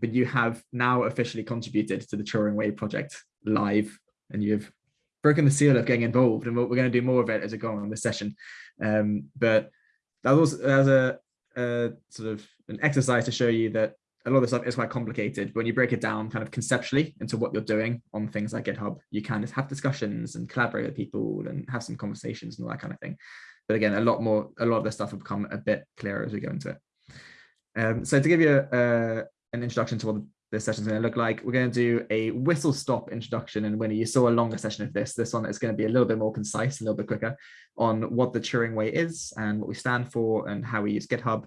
but you have now officially contributed to the Turing Way project live, and you've broken the seal of getting involved. And we're going to do more of it as we go on in the session. Um, but that was, was a, a sort of an exercise to show you that a lot of this stuff is quite complicated. But when you break it down kind of conceptually into what you're doing on things like GitHub, you can just have discussions and collaborate with people and have some conversations and all that kind of thing. But again, a lot more, a lot of the stuff will become a bit clearer as we go into it. Um, so to give you a, an introduction to what this session is going to look like, we're going to do a whistle stop introduction. And when you saw a longer session of this, this one is going to be a little bit more concise, a little bit quicker on what the Turing way is and what we stand for and how we use GitHub.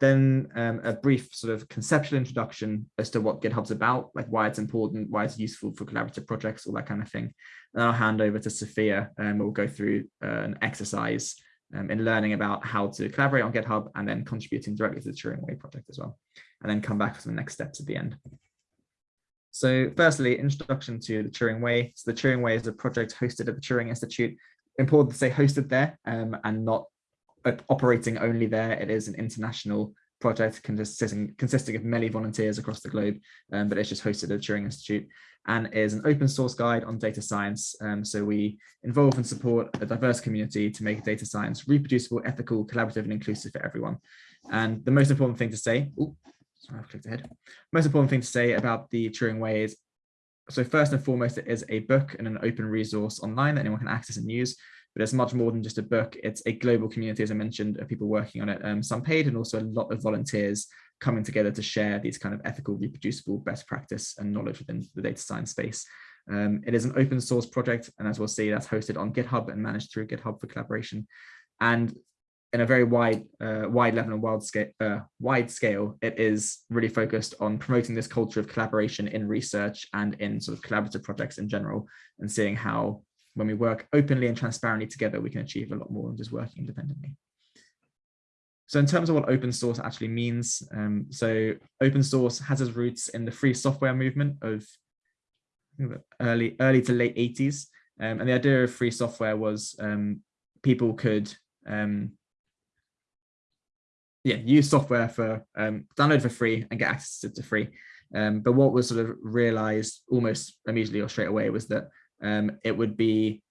Then um, a brief sort of conceptual introduction as to what GitHub's about, like why it's important, why it's useful for collaborative projects, all that kind of thing. And I'll hand over to Sophia and we'll go through uh, an exercise um, in learning about how to collaborate on GitHub and then contributing directly to the Turing Way project as well, and then come back to the next steps at the end. So firstly, introduction to the Turing Way. So the Turing Way is a project hosted at the Turing Institute. Important to say hosted there um, and not operating only there. It is an international project consisting, consisting of many volunteers across the globe, um, but it's just hosted at the Turing Institute and is an open source guide on data science. Um, so we involve and support a diverse community to make data science reproducible, ethical, collaborative, and inclusive for everyone. And the most important thing to say, ooh, sorry, I've clicked ahead. Most important thing to say about the Turing Way is, so first and foremost, it is a book and an open resource online that anyone can access and use but it's much more than just a book. It's a global community, as I mentioned, of people working on it, um, some paid and also a lot of volunteers coming together to share these kind of ethical, reproducible best practice and knowledge within the data science space. Um, it is an open source project, and as we'll see, that's hosted on GitHub and managed through GitHub for collaboration. And in a very wide, uh, wide level and wide scale, uh, wide scale, it is really focused on promoting this culture of collaboration in research and in sort of collaborative projects in general, and seeing how when we work openly and transparently together, we can achieve a lot more than just working independently. So in terms of what open source actually means, um, so open source has its roots in the free software movement of early, early to late 80s. Um, and the idea of free software was um, people could um, yeah, use software for um, download for free and get access to, free. Um, but what was sort of realized almost immediately or straight away was that um, it would be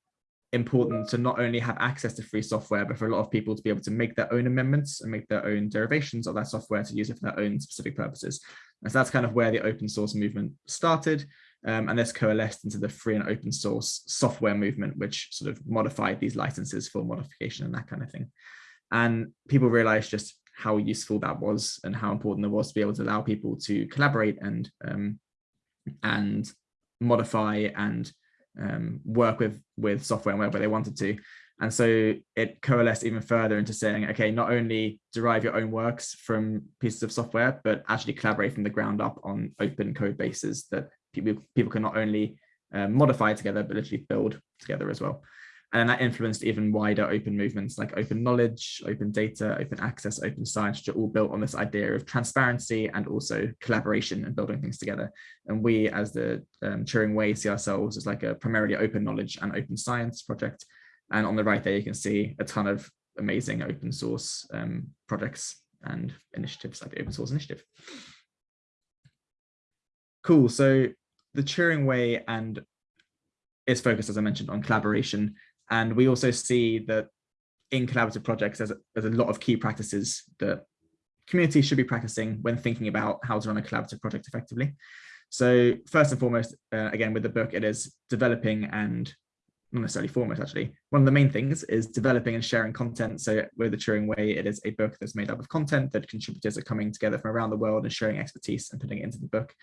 important to not only have access to free software, but for a lot of people to be able to make their own amendments and make their own derivations of that software to use it for their own specific purposes. And so that's kind of where the open source movement started. Um, and this coalesced into the free and open source software movement, which sort of modified these licenses for modification and that kind of thing. And people realized just how useful that was and how important it was to be able to allow people to collaborate and um, and modify and um, work with with software and wherever they wanted to. And so it coalesced even further into saying, okay, not only derive your own works from pieces of software, but actually collaborate from the ground up on open code bases that people, people can not only um, modify together, but literally build together as well. And that influenced even wider open movements like open knowledge, open data, open access, open science, which are all built on this idea of transparency and also collaboration and building things together. And we as the um, Turing Way see ourselves as like a primarily open knowledge and open science project. And on the right there, you can see a ton of amazing open source um, projects and initiatives like the open source initiative. Cool, so the Turing Way and is focused, as I mentioned, on collaboration and we also see that in collaborative projects, there's a, there's a lot of key practices that communities should be practicing when thinking about how to run a collaborative project effectively. So first and foremost, uh, again, with the book, it is developing and not necessarily foremost, actually. One of the main things is developing and sharing content. So with the Turing Way, it is a book that's made up of content that contributors are coming together from around the world and sharing expertise and putting it into the book.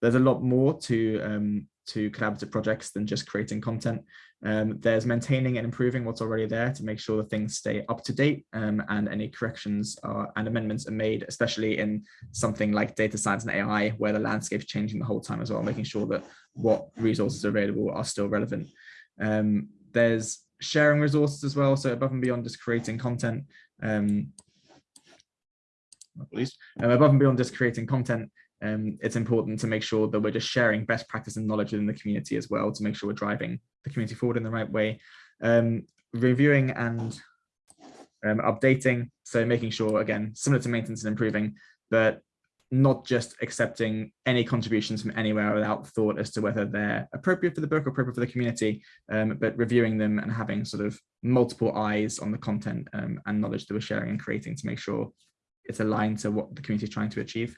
There's a lot more to um, to collaborative projects than just creating content. Um, there's maintaining and improving what's already there to make sure that things stay up to date um, and any corrections are, and amendments are made, especially in something like data science and AI, where the landscape is changing the whole time as well, making sure that what resources are available are still relevant. Um, there's sharing resources as well, so above and beyond just creating content, um, at least um, above and beyond just creating content, um, it's important to make sure that we're just sharing best practice and knowledge within the community as well to make sure we're driving the community forward in the right way. Um, reviewing and um, updating, so making sure, again, similar to maintenance and improving, but not just accepting any contributions from anywhere without thought as to whether they're appropriate for the book or appropriate for the community, um, but reviewing them and having sort of multiple eyes on the content um, and knowledge that we're sharing and creating to make sure it's aligned to what the community is trying to achieve.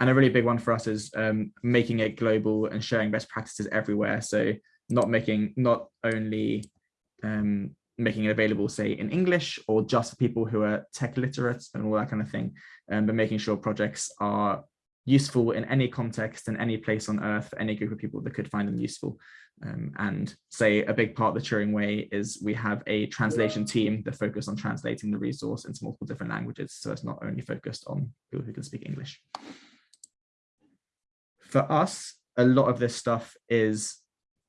And a really big one for us is um, making it global and sharing best practices everywhere. So not making, not only um, making it available, say, in English or just for people who are tech literate and all that kind of thing, um, but making sure projects are useful in any context and any place on earth any group of people that could find them useful. Um, and say a big part of the Turing way is we have a translation team that focus on translating the resource into multiple different languages. So it's not only focused on people who can speak English. For us, a lot of this stuff is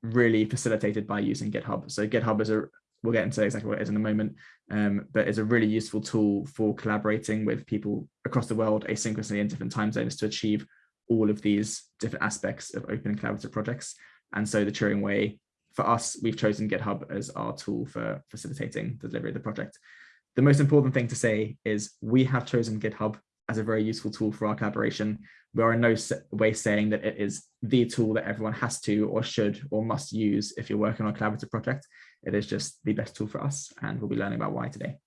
really facilitated by using GitHub. So GitHub is a, we'll get into exactly what it is in a moment, um, but it's a really useful tool for collaborating with people across the world asynchronously in different time zones to achieve all of these different aspects of open and collaborative projects. And so the Turing way, for us, we've chosen GitHub as our tool for facilitating the delivery of the project. The most important thing to say is we have chosen GitHub as a very useful tool for our collaboration. We are in no way saying that it is the tool that everyone has to or should or must use if you're working on a collaborative project. It is just the best tool for us and we'll be learning about why today.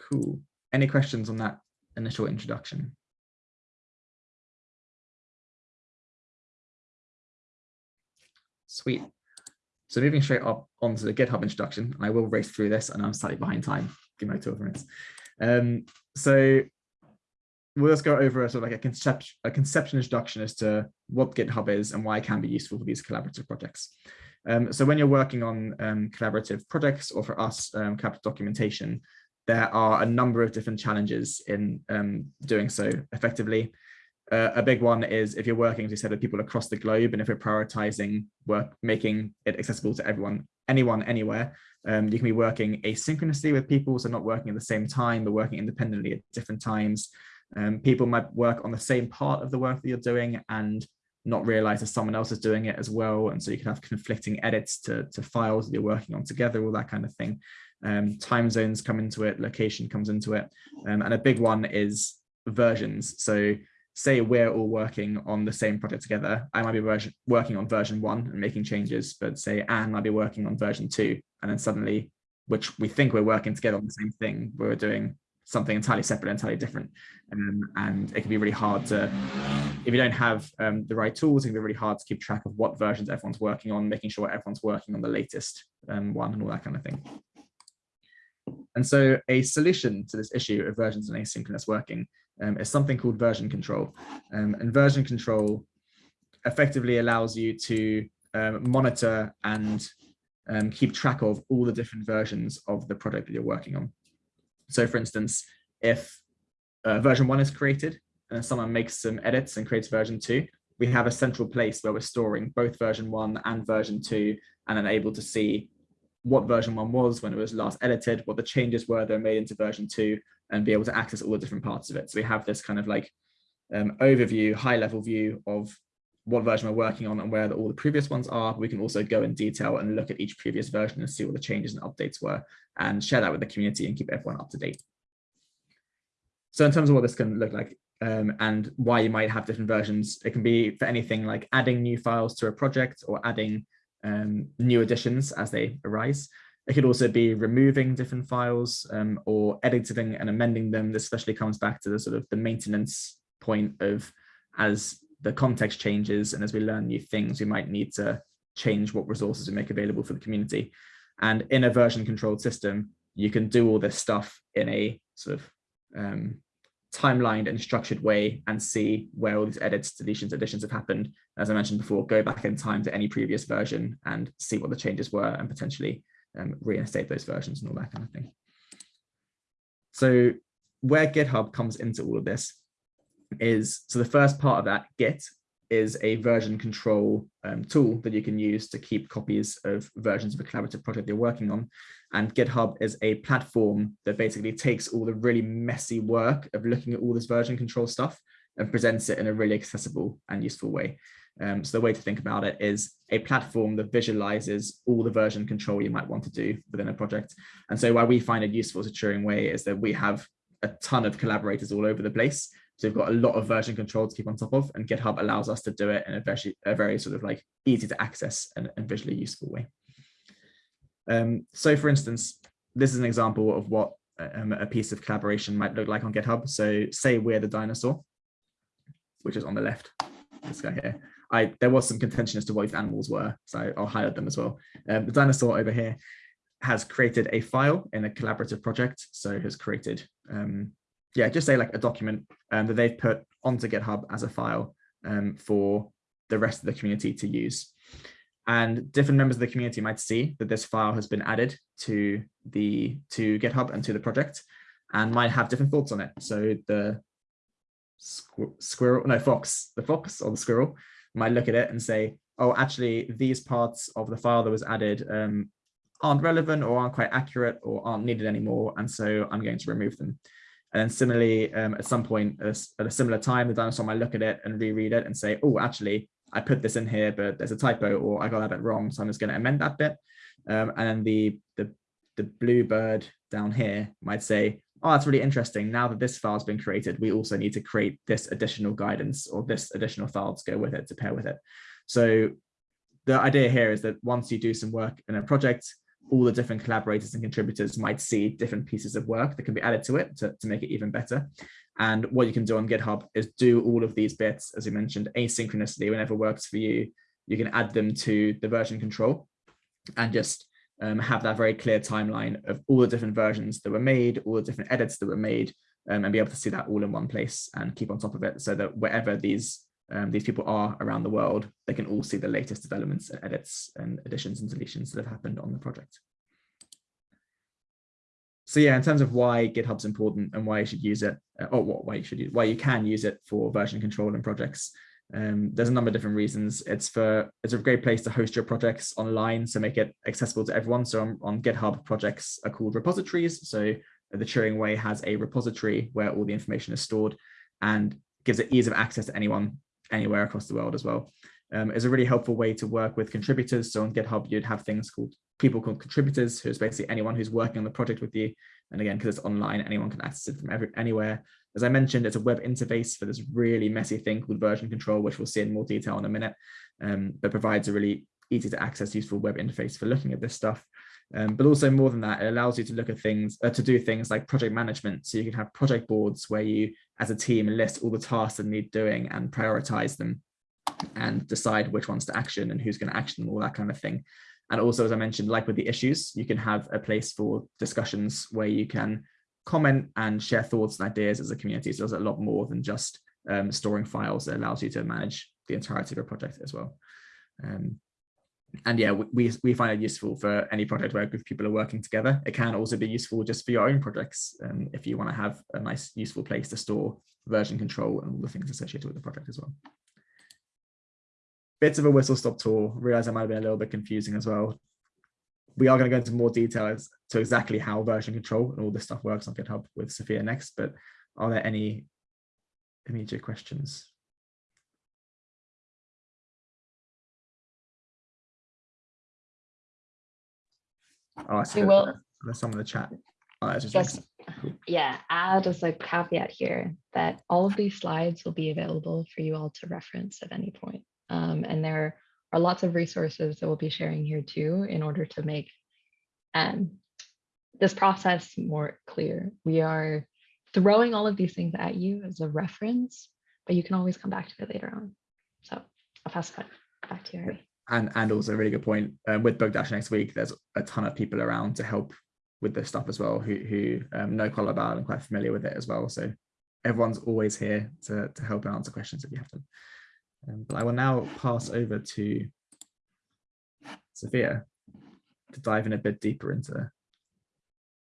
Cool. Any questions on that initial introduction? Sweet. So moving straight up onto the GitHub introduction, I will race through this and I'm slightly behind time. Give me two minutes. Um, so we'll just go over a sort of like a concept, a conceptual introduction as to what GitHub is and why it can be useful for these collaborative projects. Um, so when you're working on um, collaborative projects or for us, um, collaborative documentation, there are a number of different challenges in um, doing so effectively. Uh, a big one is if you're working, as you said, with people across the globe, and if you're prioritizing work, making it accessible to everyone, anyone, anywhere, um, you can be working asynchronously with people, so not working at the same time, but working independently at different times. Um, people might work on the same part of the work that you're doing and not realize that someone else is doing it as well. And so you can have conflicting edits to, to files that you're working on together, all that kind of thing. Um, time zones come into it, location comes into it. Um, and a big one is versions. So say we're all working on the same project together. I might be working on version one and making changes, but say Anne might be working on version two. And then suddenly, which we think we're working together on the same thing, we're doing something entirely separate, entirely different. Um, and it can be really hard to, if you don't have um, the right tools, it can be really hard to keep track of what versions everyone's working on, making sure everyone's working on the latest um, one and all that kind of thing. And so a solution to this issue of versions and asynchronous working um, is something called version control. Um, and version control effectively allows you to um, monitor and keep track of all the different versions of the product that you're working on. So for instance, if uh, version one is created and someone makes some edits and creates version two, we have a central place where we're storing both version one and version two and then able to see what version one was when it was last edited, what the changes were that are made into version two, and be able to access all the different parts of it. So we have this kind of like um, overview, high level view of what version we're working on and where the, all the previous ones are. We can also go in detail and look at each previous version and see what the changes and updates were and share that with the community and keep everyone up to date. So in terms of what this can look like um, and why you might have different versions, it can be for anything like adding new files to a project or adding um, new additions as they arise. It could also be removing different files um, or editing and amending them. This especially comes back to the sort of the maintenance point of as the context changes and as we learn new things, we might need to change what resources we make available for the community. And in a version controlled system, you can do all this stuff in a sort of um, timelined and structured way and see where all these edits, deletions, additions have happened. As I mentioned before, go back in time to any previous version and see what the changes were and potentially um, reinstate those versions and all that kind of thing. So where GitHub comes into all of this is, so the first part of that Git is a version control um, tool that you can use to keep copies of versions of a collaborative project you're working on. And GitHub is a platform that basically takes all the really messy work of looking at all this version control stuff and presents it in a really accessible and useful way. Um, so the way to think about it is a platform that visualizes all the version control you might want to do within a project. And so why we find it useful as a Turing way is that we have a ton of collaborators all over the place So we've got a lot of version control to keep on top of and GitHub allows us to do it in a very, a very sort of like easy to access and, and visually useful way. Um, so for instance, this is an example of what um, a piece of collaboration might look like on GitHub. So say we're the dinosaur, which is on the left, this guy here. I, there was some contention as to what these animals were, so I'll highlight them as well. Um, the dinosaur over here has created a file in a collaborative project. So has created, um, yeah, just say like a document um, that they've put onto GitHub as a file um, for the rest of the community to use. And different members of the community might see that this file has been added to the to GitHub and to the project and might have different thoughts on it. So the squirrel, no, fox, the fox or the squirrel might look at it and say, oh, actually, these parts of the file that was added um, aren't relevant or aren't quite accurate or aren't needed anymore. And so I'm going to remove them. And then similarly, um, at some point at a similar time, the dinosaur might look at it and reread it and say, oh, actually, I put this in here, but there's a typo or I got that bit wrong. So I'm just going to amend that bit. Um, and then the, the, the blue bird down here might say, oh, that's really interesting. Now that this file has been created, we also need to create this additional guidance or this additional file to go with it, to pair with it. So the idea here is that once you do some work in a project, all the different collaborators and contributors might see different pieces of work that can be added to it to, to make it even better. And what you can do on GitHub is do all of these bits, as we mentioned, asynchronously, whenever works for you. You can add them to the version control and just um, have that very clear timeline of all the different versions that were made, all the different edits that were made, um, and be able to see that all in one place and keep on top of it so that wherever these um, these people are around the world, they can all see the latest developments and edits and additions and deletions that have happened on the project. So yeah, in terms of why GitHub's important and why you should use it, uh, or what why you should use, why you can use it for version control and projects. Um, there's a number of different reasons. It's for it's a great place to host your projects online, so make it accessible to everyone. So on, on GitHub, projects are called repositories. So the Turing Way has a repository where all the information is stored and gives it ease of access to anyone anywhere across the world as well. Um, is a really helpful way to work with contributors. So on GitHub, you'd have things called people called contributors, who's basically anyone who's working on the project with you. And again, because it's online, anyone can access it from every, anywhere. As I mentioned, it's a web interface for this really messy thing called version control, which we'll see in more detail in a minute, um, provides a really easy to access, useful web interface for looking at this stuff. Um, but also more than that, it allows you to look at things, uh, to do things like project management. So you can have project boards where you, as a team, list all the tasks that need doing and prioritize them and decide which ones to action and who's going to action them, all that kind of thing. And also, as I mentioned, like with the issues, you can have a place for discussions where you can comment and share thoughts and ideas as a community. So there's a lot more than just um, storing files. It allows you to manage the entirety of a project as well. Um, and yeah, we, we find it useful for any project where people are working together. It can also be useful just for your own projects um, if you want to have a nice, useful place to store version control and all the things associated with the project as well. Bits of a whistle stop tour. Realize I might have been a little bit confusing as well. We are going to go into more details to exactly how version control and all this stuff works on GitHub with Sophia next, but are there any immediate questions? Oh, I see. We will. There's some of the chat. Oh, Just, yeah, add as a caveat here that all of these slides will be available for you all to reference at any point. Um, and there are lots of resources that we'll be sharing here too in order to make um, this process more clear. We are throwing all of these things at you as a reference, but you can always come back to it later on. So I'll pass it back to you, Harry and and also a really good point um, with Book Dash next week. There's a ton of people around to help with this stuff as well, who who um, know quite about and quite familiar with it as well. So everyone's always here to to help and answer questions if you have them. Um, but I will now pass over to Sophia to dive in a bit deeper into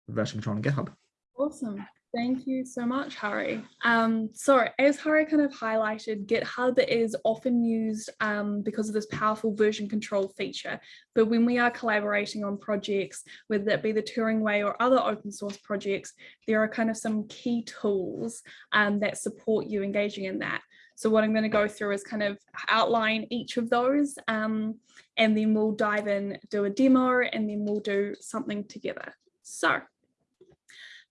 version control on GitHub. Awesome. Thank you so much, Harry. Um, so as Harry kind of highlighted, GitHub is often used um, because of this powerful version control feature. But when we are collaborating on projects, whether that be the Turing Way or other open source projects, there are kind of some key tools um, that support you engaging in that. So what I'm going to go through is kind of outline each of those um, and then we'll dive in, do a demo, and then we'll do something together. So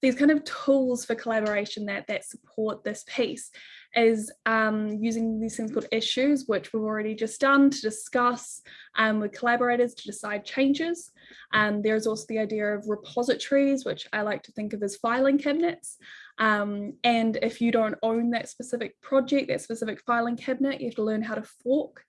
these kind of tools for collaboration that, that support this piece is um, using these things called issues, which we've already just done to discuss um, with collaborators to decide changes. Um, there's also the idea of repositories, which I like to think of as filing cabinets. Um, and if you don't own that specific project, that specific filing cabinet, you have to learn how to fork.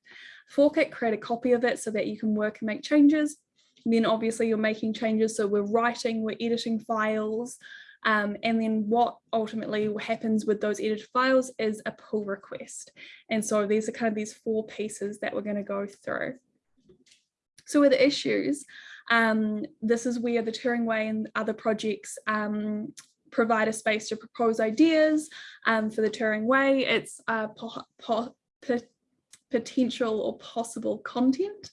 Fork it, create a copy of it so that you can work and make changes. Then obviously you're making changes. So we're writing, we're editing files, um, and then what ultimately happens with those edited files is a pull request. And so these are kind of these four pieces that we're going to go through. So with issues, um, this is where the Turing Way and other projects um, provide a space to propose ideas um, for the Turing Way. It's uh, po po potential or possible content.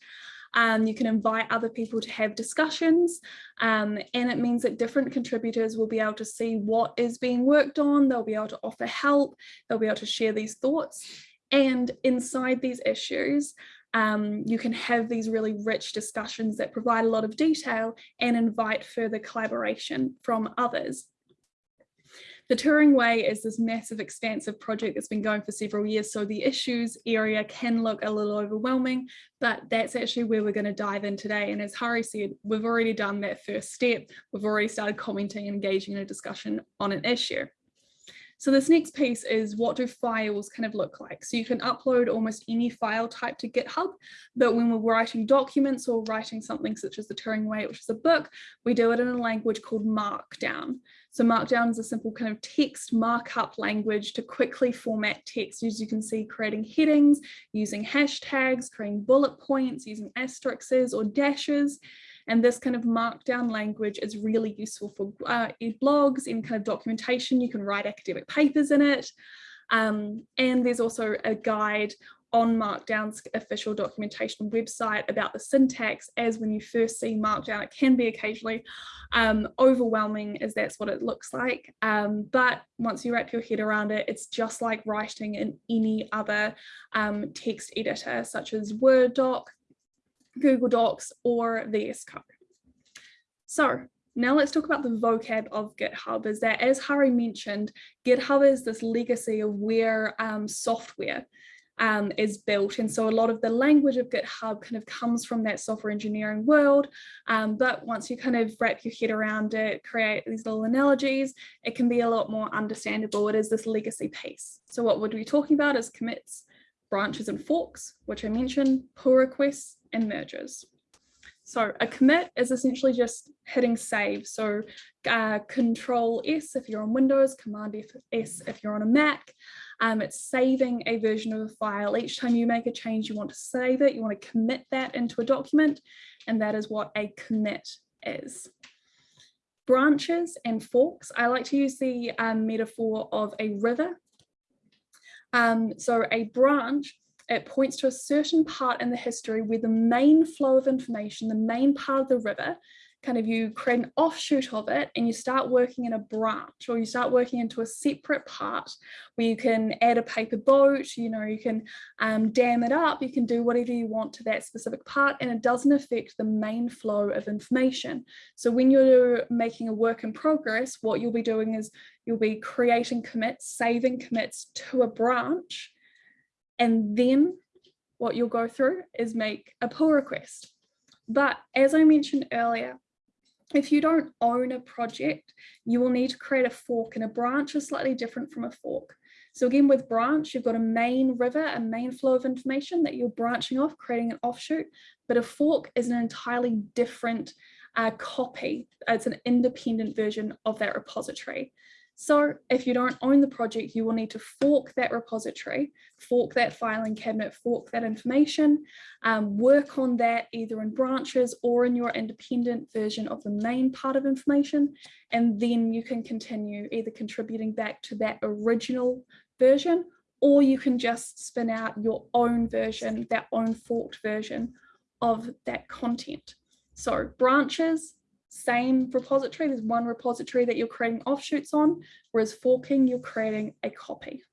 Um, you can invite other people to have discussions um, and it means that different contributors will be able to see what is being worked on, they'll be able to offer help, they'll be able to share these thoughts and inside these issues um, you can have these really rich discussions that provide a lot of detail and invite further collaboration from others. The Turing Way is this massive expansive project that's been going for several years. So the issues area can look a little overwhelming, but that's actually where we're going to dive in today. And as Hari said, we've already done that first step. We've already started commenting and engaging in a discussion on an issue. So this next piece is what do files kind of look like? So you can upload almost any file type to GitHub, but when we're writing documents or writing something such as the Turing Way, which is a book, we do it in a language called Markdown. So Markdown is a simple kind of text markup language to quickly format text, as you can see, creating headings, using hashtags, creating bullet points, using asterisks or dashes. And this kind of markdown language is really useful for uh, blogs in kind of documentation. You can write academic papers in it. Um, and there's also a guide on Markdown's official documentation website about the syntax as when you first see Markdown, it can be occasionally um, overwhelming as that's what it looks like. Um, but once you wrap your head around it, it's just like writing in any other um, text editor such as Word doc, Google Docs or VS Code. So now let's talk about the vocab of GitHub is that as Hari mentioned, GitHub is this legacy of where um, software um, is built. And so a lot of the language of GitHub kind of comes from that software engineering world. Um, but once you kind of wrap your head around it, create these little analogies, it can be a lot more understandable. It is this legacy piece. So what would we be talking about is commits, branches and forks, which I mentioned, pull requests and merges. So a commit is essentially just hitting save. So uh, control S if you're on Windows, command F S if you're on a Mac. Um, it's saving a version of a file. Each time you make a change, you want to save it, you want to commit that into a document, and that is what a commit is. Branches and forks, I like to use the um, metaphor of a river um, so a branch, it points to a certain part in the history where the main flow of information, the main part of the river, kind of you create an offshoot of it and you start working in a branch or you start working into a separate part where you can add a paper boat, you know, you can um, dam it up, you can do whatever you want to that specific part and it doesn't affect the main flow of information. So when you're making a work in progress, what you'll be doing is you'll be creating commits, saving commits to a branch and then what you'll go through is make a pull request. But as I mentioned earlier, if you don't own a project, you will need to create a fork and a branch is slightly different from a fork. So again, with branch, you've got a main river, a main flow of information that you're branching off, creating an offshoot, but a fork is an entirely different uh, copy. It's an independent version of that repository. So if you don't own the project, you will need to fork that repository, fork that filing cabinet, fork that information, um, work on that either in branches or in your independent version of the main part of information. And then you can continue either contributing back to that original version, or you can just spin out your own version, that own forked version of that content. So branches, same repository. There's one repository that you're creating offshoots on, whereas forking, you're creating a copy.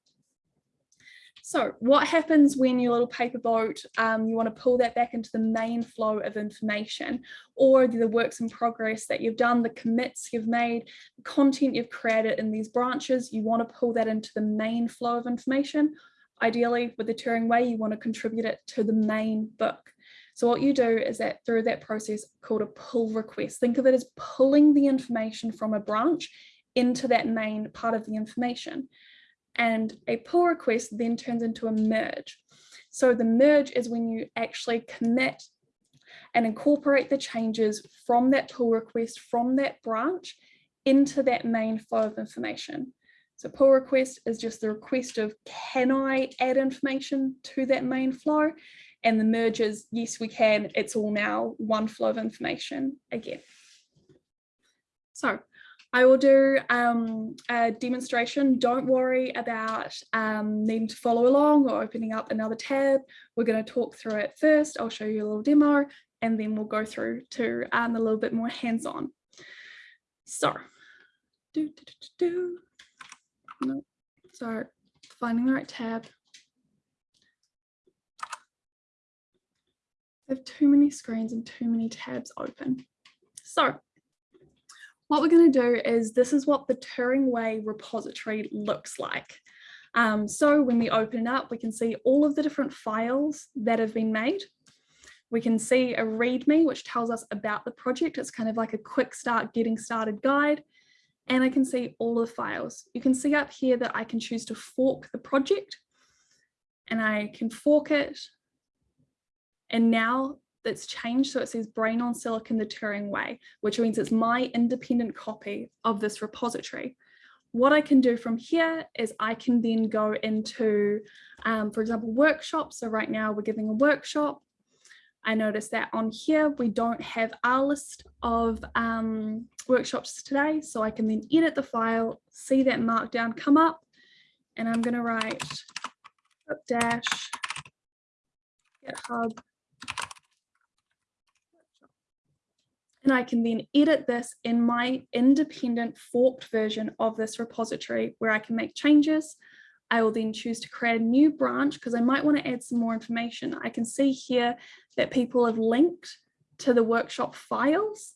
So what happens when your little paper boat, um, you want to pull that back into the main flow of information or the works in progress that you've done, the commits you've made, the content you've created in these branches, you want to pull that into the main flow of information. Ideally with the Turing way, you want to contribute it to the main book. So what you do is that through that process called a pull request, think of it as pulling the information from a branch into that main part of the information and a pull request then turns into a merge. So the merge is when you actually commit and incorporate the changes from that pull request from that branch into that main flow of information. So pull request is just the request of can I add information to that main flow? And the merge is yes, we can. It's all now one flow of information again. So I will do um, a demonstration. Don't worry about um, needing to follow along or opening up another tab. We're going to talk through it first. I'll show you a little demo and then we'll go through to um, a little bit more hands-on. So, do, do, do, do. No, so finding the right tab. Have too many screens and too many tabs open. So what we're going to do is this is what the Turing Way repository looks like. Um, so when we open it up, we can see all of the different files that have been made. We can see a README, which tells us about the project. It's kind of like a quick start getting started guide. And I can see all the files. You can see up here that I can choose to fork the project and I can fork it. And now that's changed. So it says brain on silicon the Turing way, which means it's my independent copy of this repository. What I can do from here is I can then go into, um, for example, workshops. So right now we're giving a workshop. I notice that on here, we don't have our list of um, workshops today. So I can then edit the file, see that markdown come up, and I'm going to write dash GitHub and I can then edit this in my independent forked version of this repository where I can make changes. I will then choose to create a new branch because I might want to add some more information. I can see here that people have linked to the workshop files.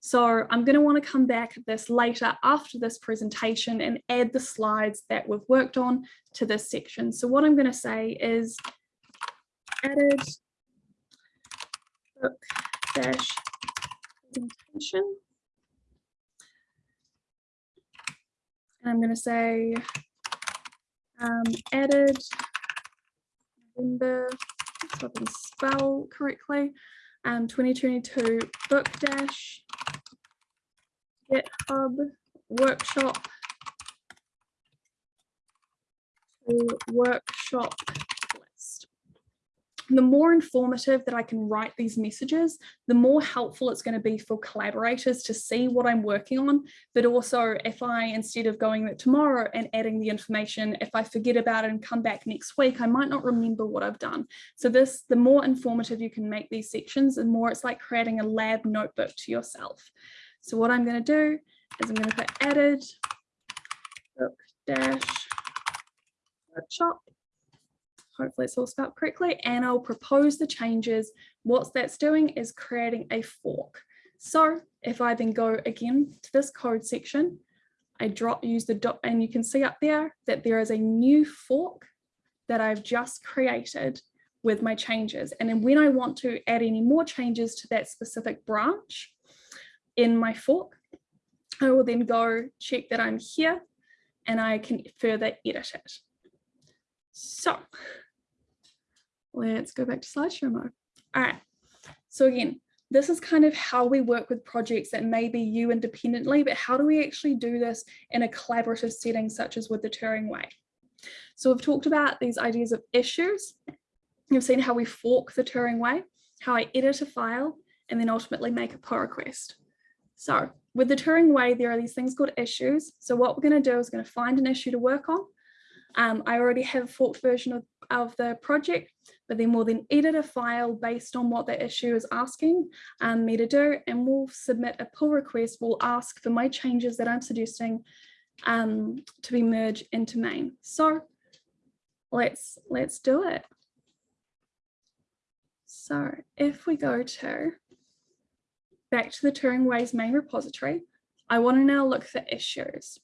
So I'm going to want to come back at this later after this presentation and add the slides that we've worked on to this section. So what I'm going to say is added book dash presentation. And I'm going to say um, added November, so I can spell correctly, um, 2022 book dash GitHub workshop to workshop the more informative that I can write these messages, the more helpful it's going to be for collaborators to see what I'm working on. But also if I, instead of going tomorrow and adding the information, if I forget about it and come back next week, I might not remember what I've done. So this, the more informative you can make these sections, the more it's like creating a lab notebook to yourself. So what I'm going to do is I'm going to put added book dash workshop hopefully it's all spelled correctly, and I'll propose the changes. What that's doing is creating a fork. So if I then go again to this code section, I drop use the dot and you can see up there that there is a new fork that I've just created with my changes. And then when I want to add any more changes to that specific branch in my fork, I will then go check that I'm here and I can further edit it. So Let's go back to slideshow mode. All right. So again, this is kind of how we work with projects that may be you independently, but how do we actually do this in a collaborative setting such as with the Turing Way? So we've talked about these ideas of issues. You've seen how we fork the Turing Way, how I edit a file, and then ultimately make a pull request. So with the Turing Way, there are these things called issues. So what we're going to do is going to find an issue to work on. Um, I already have a forked version of, of the project, but then we'll then edit a file based on what the issue is asking um, me to do, and we'll submit a pull request. We'll ask for my changes that I'm suggesting um, to be merged into main. So let's let's do it. So if we go to back to the Turing Ways main repository, I want to now look for issues.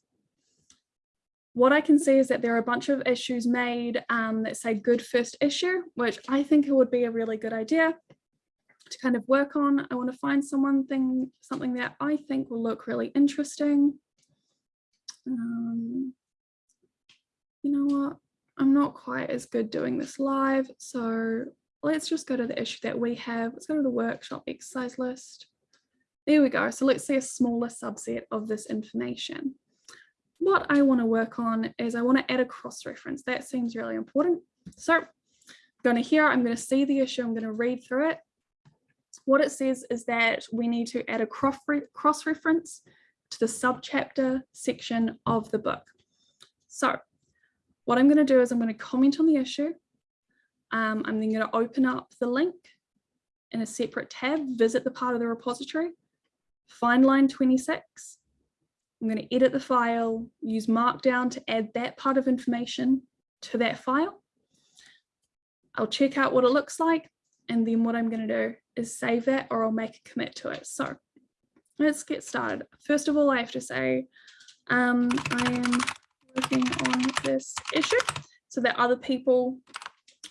What I can see is that there are a bunch of issues made um, that say good first issue, which I think it would be a really good idea to kind of work on. I want to find someone thing, something that I think will look really interesting. Um, you know what? I'm not quite as good doing this live, so let's just go to the issue that we have. Let's go to the workshop exercise list. There we go. So let's see a smaller subset of this information. What I want to work on is I want to add a cross-reference. That seems really important. So I'm going to here, I'm going to see the issue, I'm going to read through it. What it says is that we need to add a cross-reference to the subchapter section of the book. So what I'm going to do is I'm going to comment on the issue. Um, I'm then going to open up the link in a separate tab, visit the part of the repository, find line 26. I'm going to edit the file, use Markdown to add that part of information to that file. I'll check out what it looks like. And then what I'm going to do is save that or I'll make a commit to it. So let's get started. First of all, I have to say um, I am working on this issue so that other people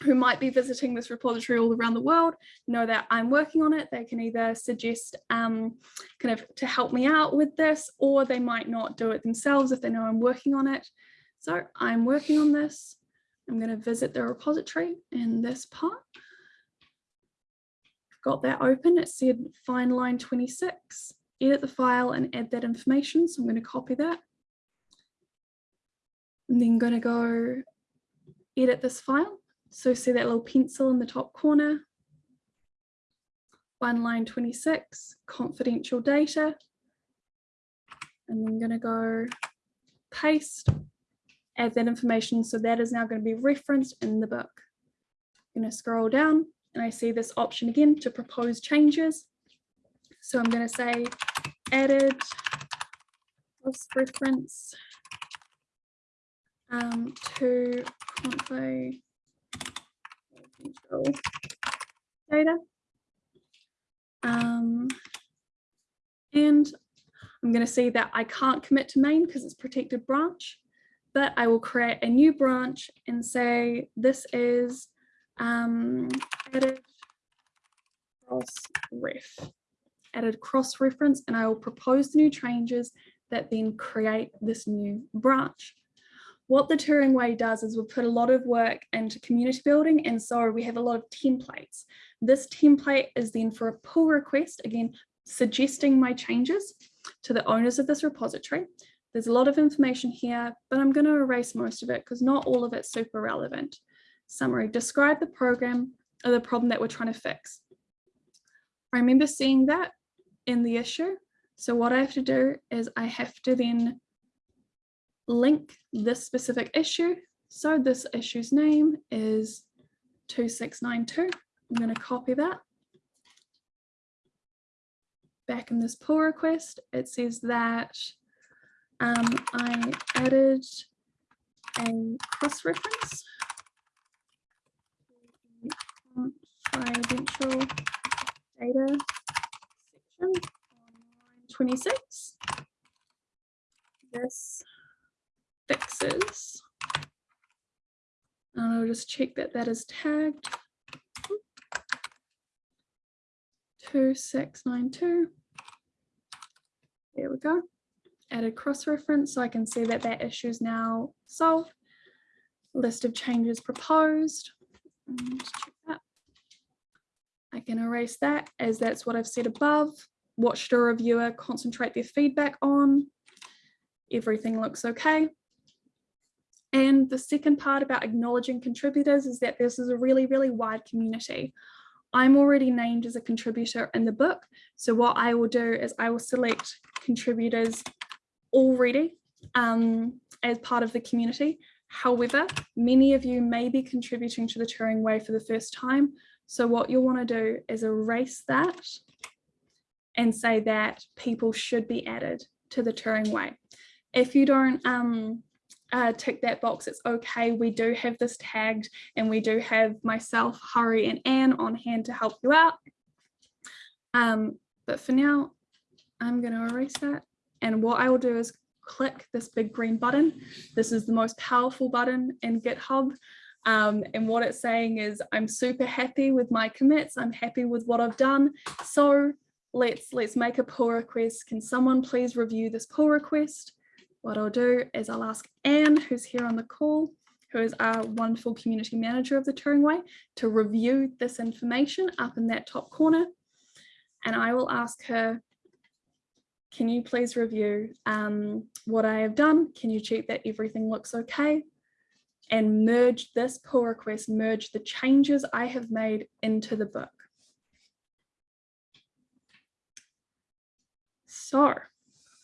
who might be visiting this repository all around the world know that I'm working on it. They can either suggest um, kind of to help me out with this, or they might not do it themselves if they know I'm working on it. So I'm working on this. I'm going to visit the repository in this part. Got that open. It said find line 26, edit the file and add that information. So I'm going to copy that. I'm then going to go edit this file. So see that little pencil in the top corner, one line 26, confidential data. And I'm going to go paste, add that information. So that is now going to be referenced in the book. I'm going to scroll down and I see this option again to propose changes. So I'm going to say added reference um, to confidential data. Um, and I'm going to see that I can't commit to main because it's protected branch, but I will create a new branch and say this is um, added cross ref, added cross reference, and I will propose the new changes that then create this new branch what the Turing Way does is we put a lot of work into community building and so we have a lot of templates. This template is then for a pull request, again, suggesting my changes to the owners of this repository. There's a lot of information here, but I'm going to erase most of it because not all of it's super relevant. Summary, describe the program or the problem that we're trying to fix. I remember seeing that in the issue. So what I have to do is I have to then link this specific issue. So this issue's name is 2692. I'm going to copy that. Back in this pull request, it says that um, I added a cross-reference confidential data section on line 26. This fixes. And I'll just check that that is tagged. 2692. There we go. Added cross-reference so I can see that that issue is now solved. List of changes proposed. I can erase that as that's what I've said above. What should a reviewer concentrate their feedback on? Everything looks okay. And the second part about acknowledging contributors is that this is a really, really wide community. I'm already named as a contributor in the book. So what I will do is I will select contributors already um, as part of the community. However, many of you may be contributing to the Turing Way for the first time. So what you'll want to do is erase that and say that people should be added to the Turing Way. If you don't um, uh, tick that box. It's okay. We do have this tagged and we do have myself, Hari and Anne on hand to help you out. Um, but for now, I'm going to erase that. And what I will do is click this big green button. This is the most powerful button in GitHub. Um, and what it's saying is I'm super happy with my commits. I'm happy with what I've done. So let's let's make a pull request. Can someone please review this pull request? What I'll do is I'll ask Anne, who's here on the call, who is our wonderful community manager of the Turing Way, to review this information up in that top corner. And I will ask her, can you please review um, what I have done? Can you check that everything looks okay? And merge this pull request, merge the changes I have made into the book. So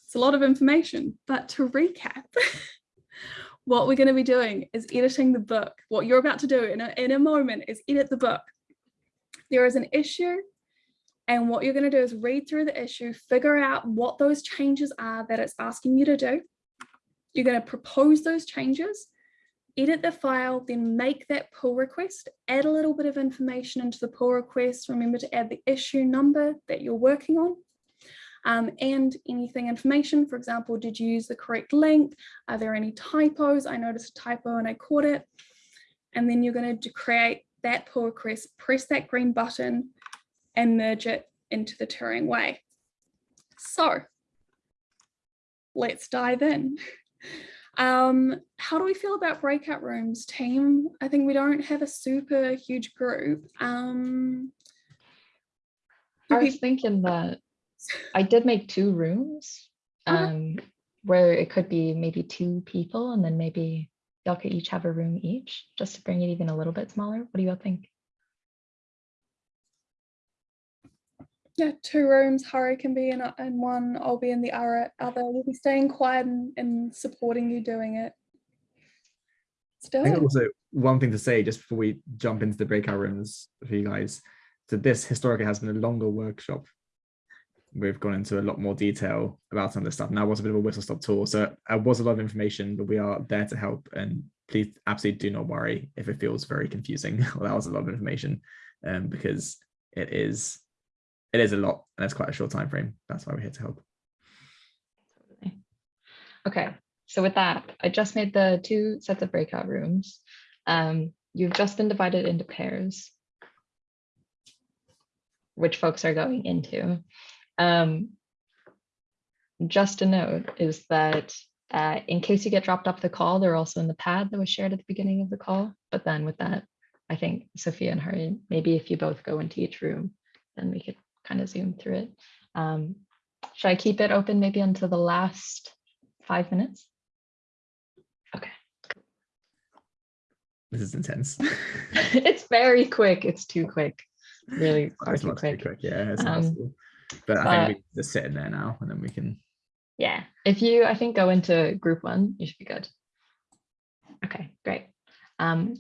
it's a lot of information, but to recap, what we're going to be doing is editing the book. What you're about to do in a, in a moment is edit the book. There is an issue and what you're going to do is read through the issue, figure out what those changes are that it's asking you to do. You're going to propose those changes, edit the file, then make that pull request, add a little bit of information into the pull request. Remember to add the issue number that you're working on. Um, and anything information, for example, did you use the correct link? Are there any typos? I noticed a typo and I caught it. And then you're going to create that pull request, press that green button and merge it into the Turing way. So let's dive in. Um, how do we feel about breakout rooms, team? I think we don't have a super huge group. Um, I was thinking that I did make two rooms Okay. um, where it could be maybe two people and then maybe y'all could each have a room each just to bring it even a little bit smaller. What do y'all think? yeah, two rooms, Harry can be in, in one, I'll be in the other, other. we'll be staying quiet and, and supporting you doing it. I Still, think also one thing to say just before we jump into the breakout rooms for you guys. So this historically has been a longer workshop. We've gone into a lot more detail about some of this stuff. Now was a bit of a whistle stop tour. So it was a lot of information, but we are there to help. And please absolutely do not worry if it feels very confusing. well, that was a lot of information um, because it is it is a lot and it's quite a short time frame. That's why we're here to help. Okay, so with that, I just made the two sets of breakout rooms. Um, you've just been divided into pairs, which folks are going into. Um, just a note is that uh, in case you get dropped off the call, they're also in the pad that was shared at the beginning of the call. But then with that, I think Sophia and Hari, maybe if you both go into each room, then we could kind of zoom through it. Um, should I keep it open maybe until the last five minutes? Okay, This is intense. it's very quick. It's too quick. Really far too quick. quick, yeah. It's Um, impossible. But I but- think we just sit in there now and then we can Yeah, if you, I think, go into group one, you should be good. Okay, great. Um,